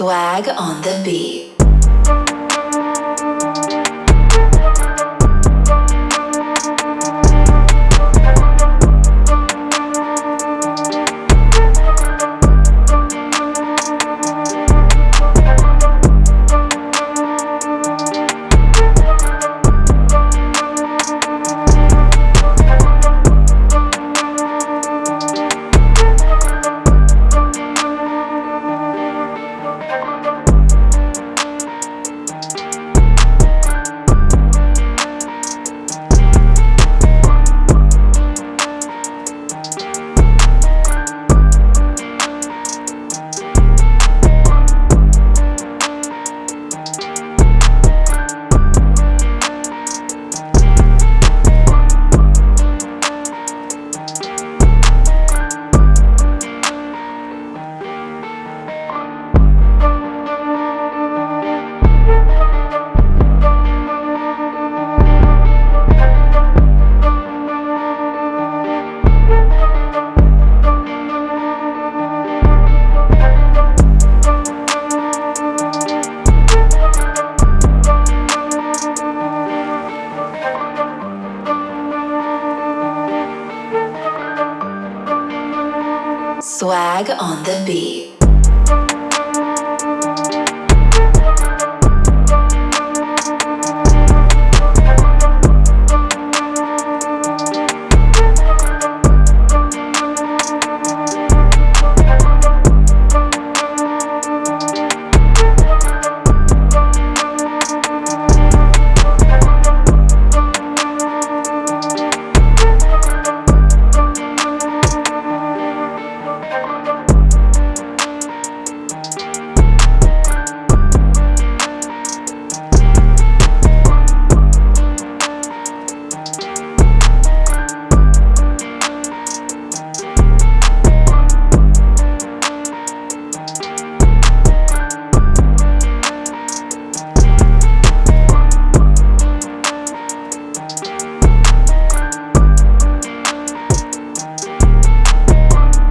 Swag on the beat. Swag on the beat.